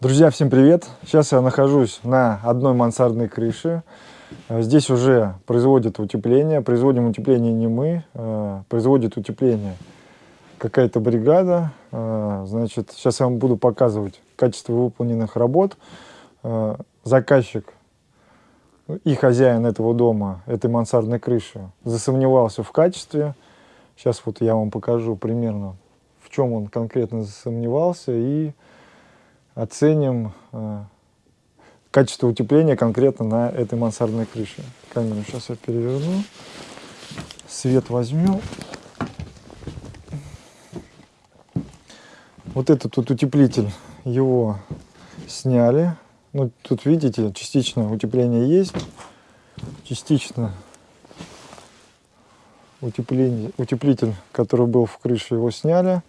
Друзья, всем привет! Сейчас я нахожусь на одной мансардной крыше. Э, здесь уже производят утепление. Производим утепление не мы, э, производит утепление какая-то бригада. Э, значит, сейчас я вам буду показывать качество выполненных работ. Заказчик и хозяин этого дома, этой мансардной крыши, засомневался в качестве. Сейчас вот я вам покажу примерно, в чем он конкретно засомневался и оценим э, качество утепления конкретно на этой мансардной крыше. Камеру сейчас я переверну, свет возьмем. Вот этот вот утеплитель, его сняли. Ну, тут видите, частично утепление есть, частично утепление, утеплитель, который был в крыше, его сняли,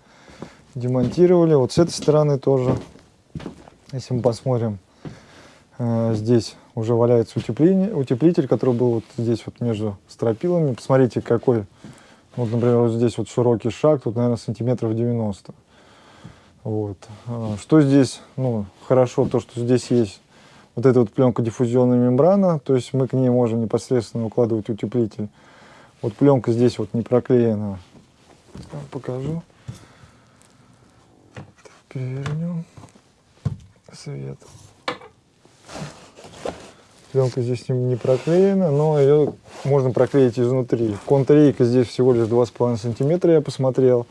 демонтировали. Вот с этой стороны тоже если мы посмотрим, э, здесь уже валяется утепление, утеплитель, который был вот здесь вот между стропилами. Посмотрите, какой, вот, например, вот здесь вот широкий шаг, тут, наверное, сантиметров 90. Вот. А, что здесь, ну, хорошо, то, что здесь есть вот эта вот пленка диффузионная мембрана, то есть мы к ней можем непосредственно укладывать утеплитель. Вот пленка здесь вот не проклеена. Покажу. Перевернем свет. Пленка здесь не проклеена, но ее можно проклеить изнутри. Контрейка здесь всего лишь 2,5 сантиметра, я посмотрел.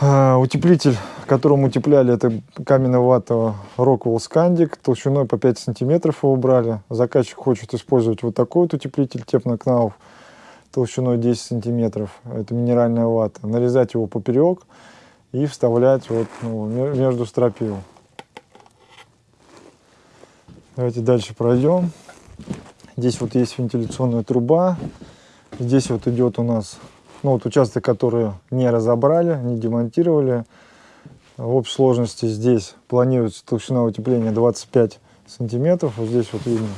А, утеплитель, которым утепляли, это каменная вата Rockwell Scandic, толщиной по 5 сантиметров его брали. Заказчик хочет использовать вот такой вот утеплитель Технокнауф толщиной 10 сантиметров. Это минеральная вата. Нарезать его поперек и вставлять вот ну, между стропил. Давайте дальше пройдем. Здесь вот есть вентиляционная труба. Здесь вот идет у нас ну, вот участок, который не разобрали, не демонтировали. В общей сложности здесь планируется толщина утепления 25 сантиметров. Вот здесь вот видно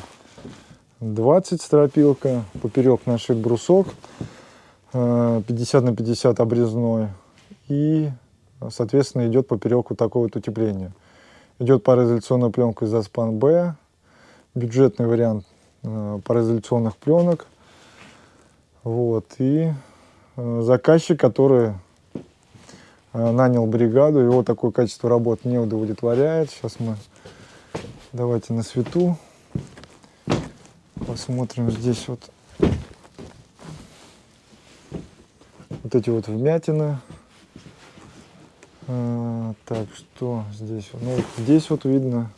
20 стропилка. Поперек нашит брусок 50 э, на 50 обрезной. И соответственно, идет поперек вот такое вот утепление. Идет пароизоляционная пленка из Аспан Б, бюджетный вариант э, пароизоляционных пленок. Вот, и э, заказчик, который э, нанял бригаду, его такое качество работы не удовлетворяет. Сейчас мы давайте на свету посмотрим здесь вот вот эти вот вмятины а, так, что здесь? Ну, здесь вот видно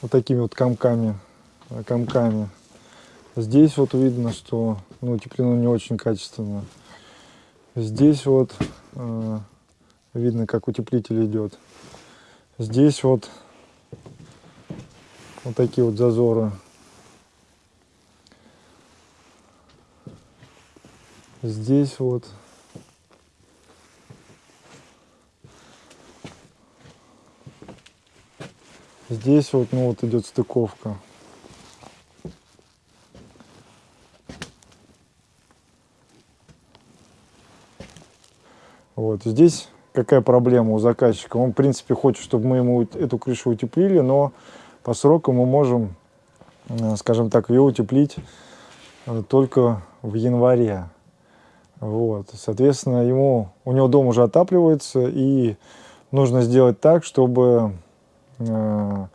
вот такими вот комками, комками. Здесь вот видно, что ну, утеплено не очень качественно. Здесь вот э, видно, как утеплитель идет. Здесь вот вот такие вот зазоры. Здесь вот. Здесь вот, ну вот идет стыковка. Вот здесь какая проблема у заказчика? Он, в принципе, хочет, чтобы мы ему эту крышу утеплили, но по сроку мы можем, э, скажем так, ее утеплить э, только в январе. Вот, соответственно, ему, у него дом уже отапливается, и нужно сделать так, чтобы э,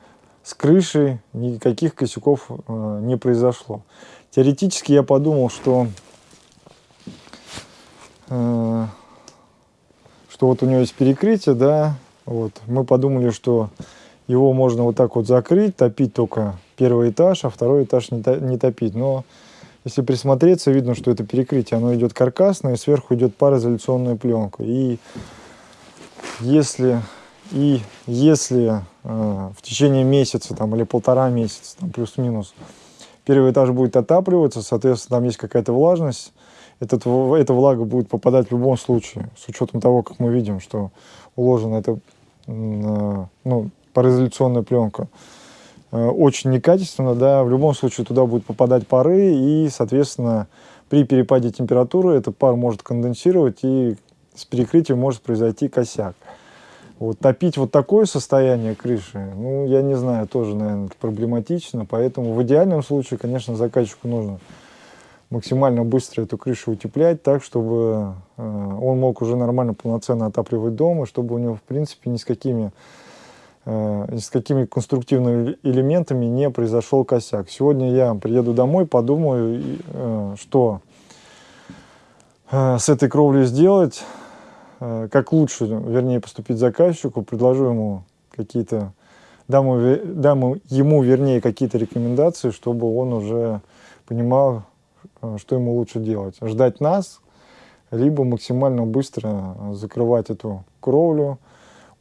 с крышей никаких косяков э, не произошло. Теоретически я подумал, что, э, что вот у него есть перекрытие, да, вот, мы подумали, что его можно вот так вот закрыть, топить только первый этаж, а второй этаж не, не топить, но если присмотреться, видно, что это перекрытие, оно идет каркасное, и сверху идет пароизоляционная пленка. И если, и если э, в течение месяца там, или полтора месяца, плюс-минус, первый этаж будет отапливаться, соответственно, там есть какая-то влажность, этот, эта влага будет попадать в любом случае, с учетом того, как мы видим, что уложена эта э, ну, пароизоляционная пленка. Э, очень некачественно, да, в любом случае туда будут попадать пары, и, соответственно, при перепаде температуры этот пар может конденсировать и, с перекрытием может произойти косяк. Вот топить вот такое состояние крыши, ну, я не знаю, тоже, наверное, проблематично. Поэтому в идеальном случае, конечно, заказчику нужно максимально быстро эту крышу утеплять так, чтобы э, он мог уже нормально, полноценно отапливать дом, и чтобы у него, в принципе, ни с какими, с какими конструктивными элементами не произошел косяк. Сегодня я приеду домой, подумаю, э, что э, с этой кровлей сделать, э, как лучше, вернее, поступить заказчику, предложу ему какие-то, дам, дам ему, вернее, какие-то рекомендации, чтобы он уже понимал, Э, что ему лучше делать? Ждать нас, либо максимально быстро закрывать эту кровлю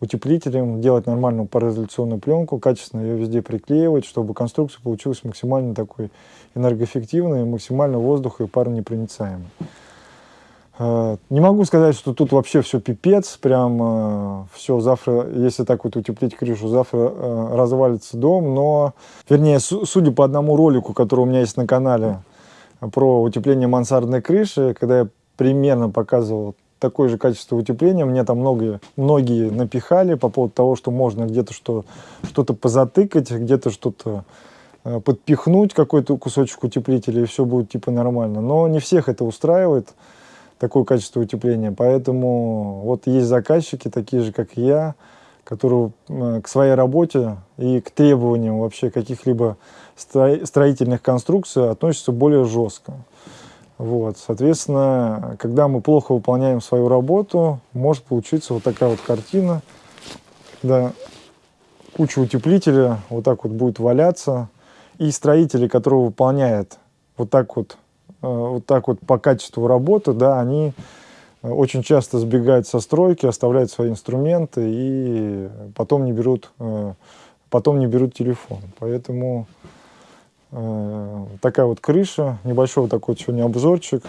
утеплителем, делать нормальную пароизоляционную пленку, качественно ее везде приклеивать, чтобы конструкция получилась максимально такой энергоэффективной, максимально воздух и паронепроницаемой. Э, не могу сказать, что тут вообще все пипец, прям э, все завтра, если так вот утеплить крышу, завтра развалится дом, но, вернее, судя по одному ролику, который у меня есть на канале, про утепление мансардной крыши, когда я примерно показывал такое же качество утепления, мне там многие, многие напихали по поводу того, что можно где-то что, что-то позатыкать, где-то что-то э, подпихнуть, какой-то кусочек утеплителя, и все будет типа нормально. Но не всех это устраивает, такое качество утепления. Поэтому вот есть заказчики, такие же, как я, которые э, к своей работе и к требованиям вообще каких-либо строительных конструкций относятся более жестко. Вот, соответственно, когда мы плохо выполняем свою работу, может получиться вот такая вот картина, когда куча утеплителя вот так вот будет валяться, и строители, которые выполняют вот так вот, э, вот так вот по качеству работы, да, они очень часто сбегают со стройки, оставляют свои инструменты и потом не берут, э, потом не берут телефон. Поэтому э, такая вот крыша, небольшой такой сегодня обзорчик.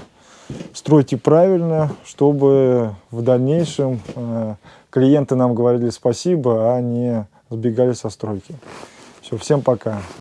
Стройте правильно, чтобы в дальнейшем э, клиенты нам говорили спасибо, а не сбегали со стройки. Все, всем пока.